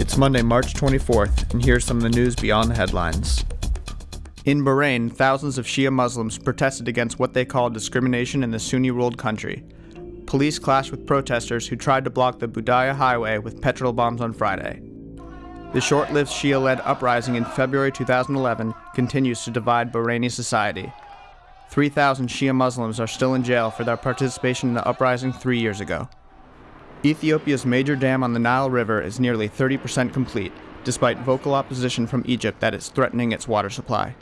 It's Monday, March 24th, and here's some of the news beyond the headlines. In Bahrain, thousands of Shia Muslims protested against what they call discrimination in the Sunni ruled country. Police clashed with protesters who tried to block the Budaya highway with petrol bombs on Friday. The short lived Shia led uprising in February 2011 continues to divide Bahraini society. 3,000 Shia Muslims are still in jail for their participation in the uprising three years ago. Ethiopia's major dam on the Nile River is nearly 30% complete, despite vocal opposition from Egypt that it's threatening its water supply.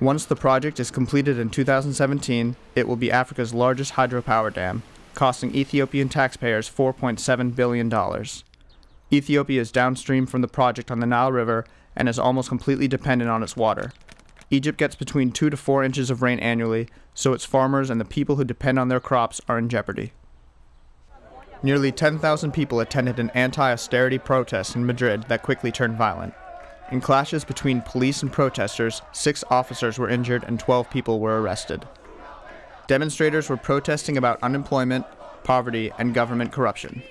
Once the project is completed in 2017, it will be Africa's largest hydropower dam, costing Ethiopian taxpayers $4.7 billion. Ethiopia is downstream from the project on the Nile River and is almost completely dependent on its water. Egypt gets between 2 to 4 inches of rain annually, so its farmers and the people who depend on their crops are in jeopardy. Nearly 10,000 people attended an anti austerity protest in Madrid that quickly turned violent. In clashes between police and protesters, six officers were injured and 12 people were arrested. Demonstrators were protesting about unemployment, poverty, and government corruption.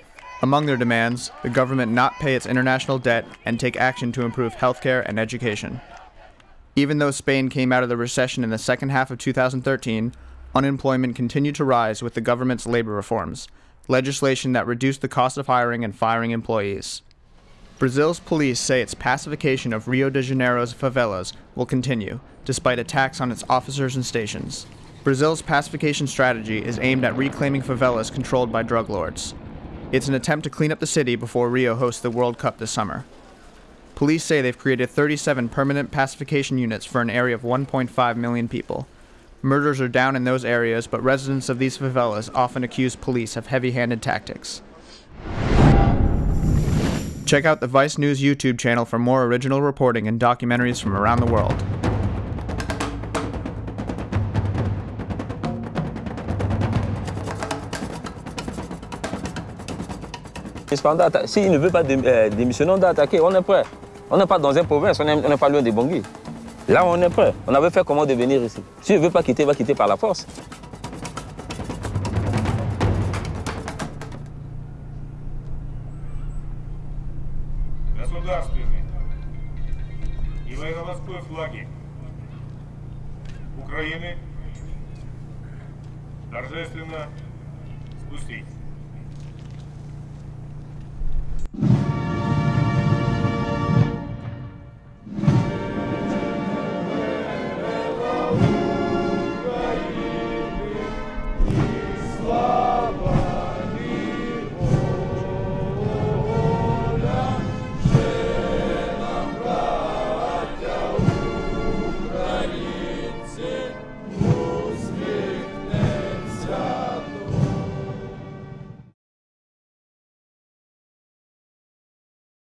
Among their demands, the government not pay its international debt and take action to improve healthcare and education. Even though Spain came out of the recession in the second half of 2013, unemployment continued to rise with the government's labor reforms, legislation that reduced the cost of hiring and firing employees. Brazil's police say its pacification of Rio de Janeiro's favelas will continue, despite attacks on its officers and stations. Brazil's pacification strategy is aimed at reclaiming favelas controlled by drug lords. It's an attempt to clean up the city before Rio hosts the World Cup this summer. Police say they've created 37 permanent pacification units for an area of 1.5 million people. Murders are down in those areas, but residents of these favelas often accuse police of heavy handed tactics. Check out the Vice News YouTube channel for more original reporting and documentaries from around the world. S'il ne veut pas euh, démissionner, on on est prêt. On n'est pas dans une province, on n'est pas loin des Bangui. Là, on est prêt. On avait fait comment devenir ici. S'il ne veut pas quitter, il va quitter par la force. Государственный и военно-морской флаги Украины торжественно спустить.